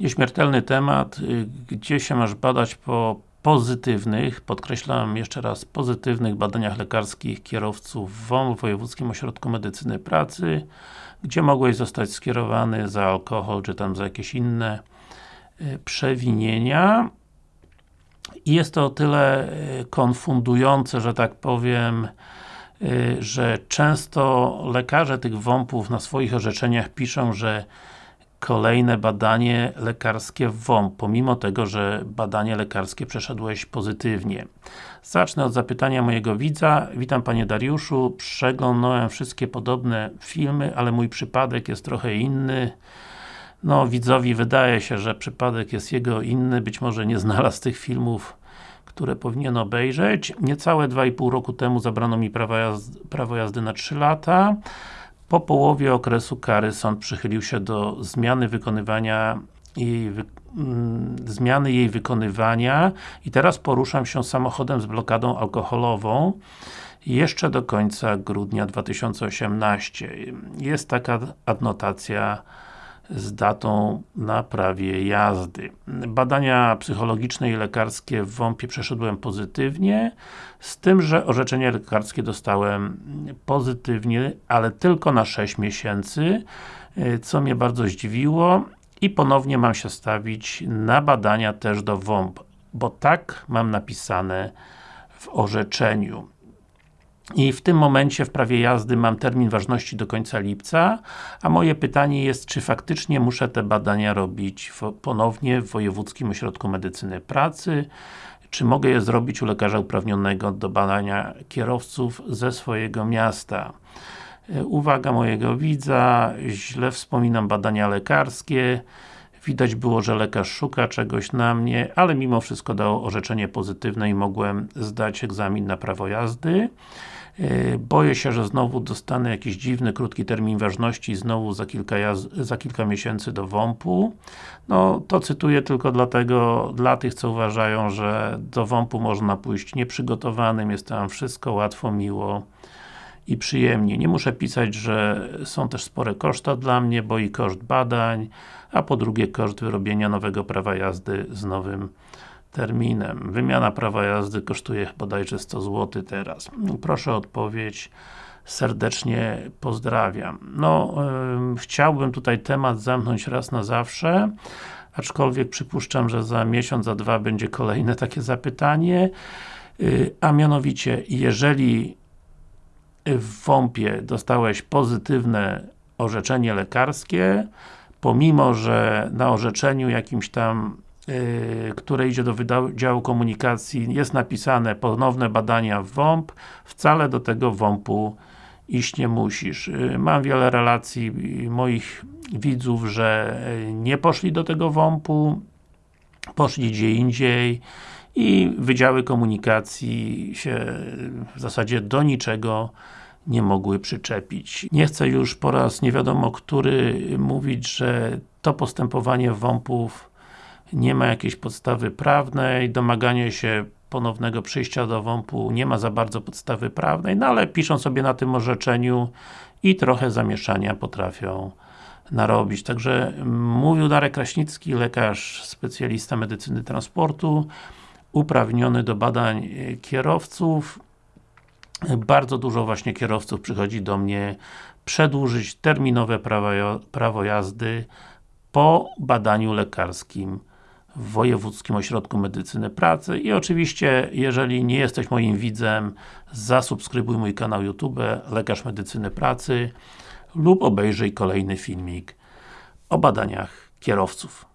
Nieśmiertelny temat, y, gdzie się masz badać po pozytywnych, podkreślam jeszcze raz, pozytywnych badaniach lekarskich kierowców WOM w Wojewódzkim Ośrodku Medycyny Pracy, gdzie mogłeś zostać skierowany za alkohol, czy tam za jakieś inne y, przewinienia. I jest to o tyle y, konfundujące, że tak powiem, że często lekarze tych WOMP-ów na swoich orzeczeniach piszą, że kolejne badanie lekarskie w WOMP, pomimo tego, że badanie lekarskie przeszedłeś pozytywnie. Zacznę od zapytania mojego widza. Witam Panie Dariuszu, przeglądałem wszystkie podobne filmy, ale mój przypadek jest trochę inny. No, widzowi wydaje się, że przypadek jest jego inny, być może nie znalazł tych filmów, które powinien obejrzeć. Niecałe 2,5 roku temu zabrano mi prawo jazdy, prawo jazdy na 3 lata. Po połowie okresu kary sąd przychylił się do zmiany wykonywania jej wy mm, zmiany jej wykonywania i teraz poruszam się samochodem z blokadą alkoholową jeszcze do końca grudnia 2018. Jest taka adnotacja z datą na prawie jazdy. Badania psychologiczne i lekarskie w WOMP-ie przeszedłem pozytywnie, z tym, że orzeczenie lekarskie dostałem pozytywnie, ale tylko na 6 miesięcy, co mnie bardzo zdziwiło i ponownie mam się stawić na badania też do WOMP, bo tak mam napisane w orzeczeniu. I w tym momencie w prawie jazdy mam termin ważności do końca lipca, a moje pytanie jest, czy faktycznie muszę te badania robić ponownie w Wojewódzkim Ośrodku Medycyny Pracy, czy mogę je zrobić u lekarza uprawnionego do badania kierowców ze swojego miasta. E, uwaga mojego widza, źle wspominam badania lekarskie, Widać było, że lekarz szuka czegoś na mnie, ale mimo wszystko dał orzeczenie pozytywne i mogłem zdać egzamin na prawo jazdy. E, boję się, że znowu dostanę jakiś dziwny, krótki termin ważności znowu za kilka, za kilka miesięcy do WOMP-u. No, to cytuję tylko dlatego, dla tych, co uważają, że do WOMP-u można pójść nieprzygotowanym, jest tam wszystko łatwo, miło i przyjemnie. Nie muszę pisać, że są też spore koszta dla mnie, bo i koszt badań, a po drugie koszt wyrobienia nowego prawa jazdy z nowym terminem. Wymiana prawa jazdy kosztuje bodajże 100 zł teraz. Proszę o odpowiedź. Serdecznie pozdrawiam. No, yy, chciałbym tutaj temat zamknąć raz na zawsze, aczkolwiek przypuszczam, że za miesiąc, za dwa będzie kolejne takie zapytanie, yy, a mianowicie, jeżeli w WOMP-ie dostałeś pozytywne orzeczenie lekarskie, pomimo, że na orzeczeniu jakimś tam yy, które idzie do Wydziału Komunikacji jest napisane ponowne badania w WOMP, wcale do tego WOMP-u iść nie musisz. Yy, mam wiele relacji moich widzów, że nie poszli do tego WOMP-u, poszli gdzie indziej i Wydziały Komunikacji się w zasadzie do niczego nie mogły przyczepić. Nie chcę już po raz nie wiadomo który mówić, że to postępowanie WOMP-ów nie ma jakiejś podstawy prawnej, domaganie się ponownego przyjścia do WOMP-u nie ma za bardzo podstawy prawnej, no ale piszą sobie na tym orzeczeniu i trochę zamieszania potrafią narobić. Także mówił Darek Kraśnicki, lekarz, specjalista medycyny transportu, uprawniony do badań kierowców, bardzo dużo właśnie kierowców przychodzi do mnie przedłużyć terminowe prawo jazdy po badaniu lekarskim w Wojewódzkim Ośrodku Medycyny Pracy i oczywiście, jeżeli nie jesteś moim widzem, zasubskrybuj mój kanał YouTube Lekarz Medycyny Pracy lub obejrzyj kolejny filmik o badaniach kierowców.